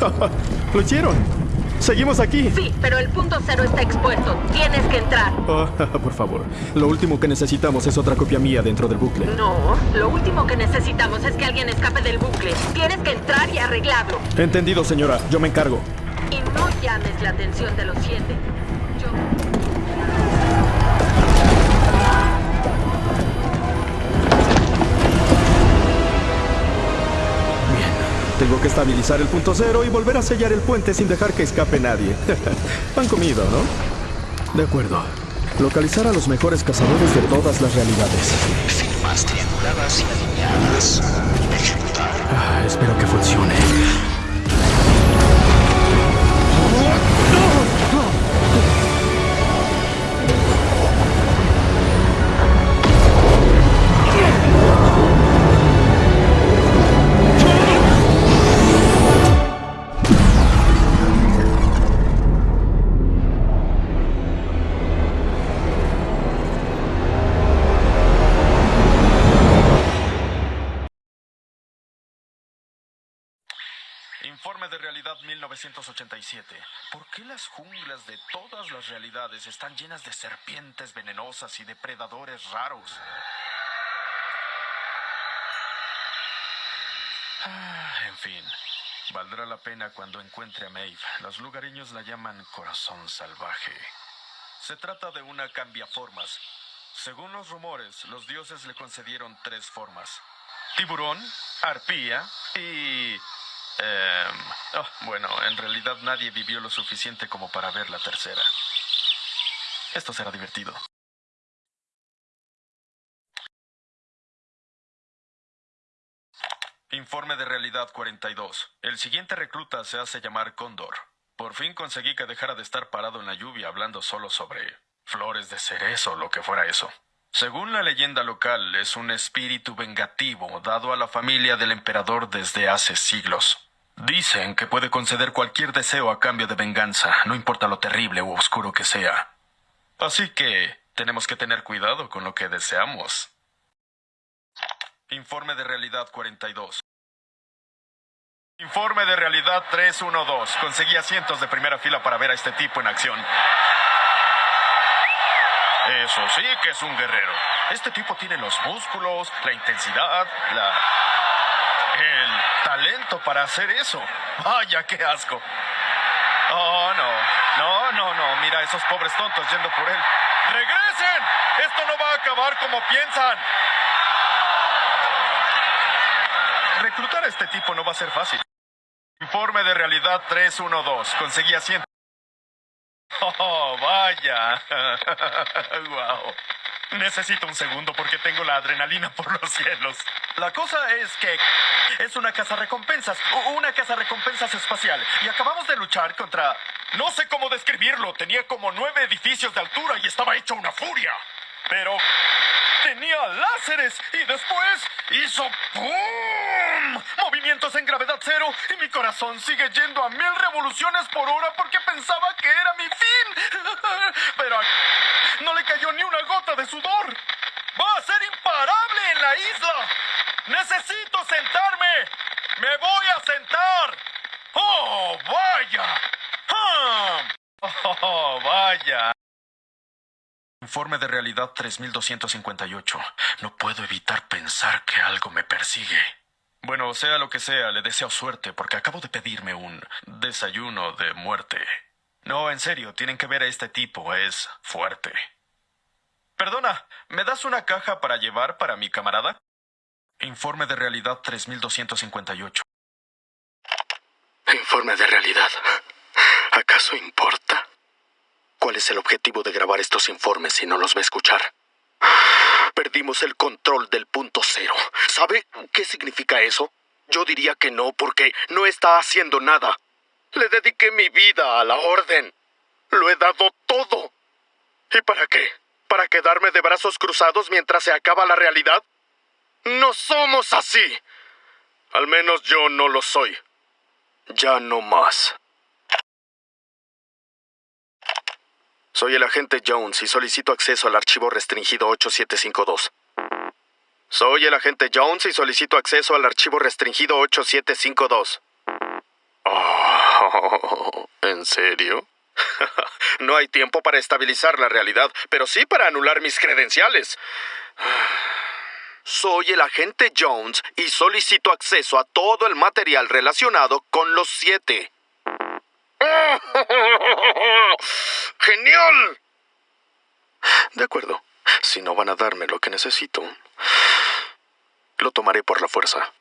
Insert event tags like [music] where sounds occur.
[laughs] Lo hicieron. Seguimos aquí. Sí, pero el punto cero está expuesto. Tienes que entrar. Oh, [laughs] por favor. Lo último que necesitamos es otra copia mía dentro del bucle. No, lo último que necesitamos es que alguien escape del bucle. Tienes que entrar y arreglarlo. Entendido, señora. Yo me encargo. Y no llames la atención de los siete. Yo... Tengo que estabilizar el punto cero y volver a sellar el puente sin dejar que escape nadie. [laughs] Han comido, ¿no? De acuerdo. Localizar a los mejores cazadores de todas las realidades. Firmas trianguladas y alineadas. Ejecutar. Ah, espero que funcione. De realidad 1987. ¿Por qué las junglas de todas las realidades están llenas de serpientes venenosas y depredadores raros? Ah, en fin, valdrá la pena cuando encuentre a Maeve. Los lugareños la llaman corazón salvaje. Se trata de una cambiaformas. Según los rumores, los dioses le concedieron tres formas. Tiburón, arpía y... Oh, bueno, en realidad nadie vivió lo suficiente como para ver la tercera. Esto será divertido. Informe de realidad 42. El siguiente recluta se hace llamar Cóndor. Por fin conseguí que dejara de estar parado en la lluvia hablando solo sobre flores de cerezo o lo que fuera eso. Según la leyenda local, es un espíritu vengativo dado a la familia del emperador desde hace siglos. Dicen que puede conceder cualquier deseo a cambio de venganza, no importa lo terrible u oscuro que sea. Así que tenemos que tener cuidado con lo que deseamos. Informe de realidad 42. Informe de realidad 312. Conseguí asientos de primera fila para ver a este tipo en acción. Eso sí que es un guerrero. Este tipo tiene los músculos, la intensidad, la... talento para hacer eso. Vaya, qué asco. Oh, no. No, no, no. Mira esos pobres tontos yendo por él. ¡Regresen! Esto no va a acabar como piensan. Reclutar a este tipo no va a ser fácil. Informe de realidad 312. Conseguí asiento. Oh, vaya. [laughs] wow. Necesito un segundo porque tengo la adrenalina por los cielos. La cosa es que es una casa recompensas, una casa recompensas espacial. Y acabamos de luchar contra... No sé cómo describirlo. Tenía como nueve edificios de altura y estaba hecho una furia. Pero tenía láseres y después hizo ¡pum! Movimientos en gravedad cero y mi corazón sigue yendo a mil revoluciones por hora porque pensaba que era mi fin. [laughs] Pero no le cayó ni una gota de sudor. Va a ser imparable en la isla. Necesito sentarme. Me voy a sentar. Oh, vaya. ¡Ah! Oh, vaya. Informe de realidad 3258. No puedo evitar pensar que algo me persigue. Bueno, sea lo que sea, le deseo suerte porque acabo de pedirme un desayuno de muerte. No, en serio, tienen que ver a este tipo, es fuerte. Perdona, ¿me das una caja para llevar para mi camarada? Informe de realidad 3258. Informe de realidad. ¿Acaso importa? ¿Cuál es el objetivo de grabar estos informes si no los va a escuchar? Perdimos el control del punto cero. ¿Sabe qué significa eso? Yo diría que no, porque no está haciendo nada. Le dediqué mi vida a la orden. Lo he dado todo. ¿Y para qué? ¿Para quedarme de brazos cruzados mientras se acaba la realidad? No somos así. Al menos yo no lo soy. Ya no más. Soy el agente Jones y solicito acceso al archivo restringido 8752. Soy el agente Jones y solicito acceso al archivo restringido 8752. Oh. Oh, [laughs] ¿En serio? [laughs] no hay tiempo para estabilizar la realidad, pero sí para anular mis credenciales. Soy el agente Jones y solicito acceso a todo el material relacionado con los siete. [laughs] ¡Genial! De acuerdo. Si no van a darme lo que necesito, lo tomaré por la fuerza.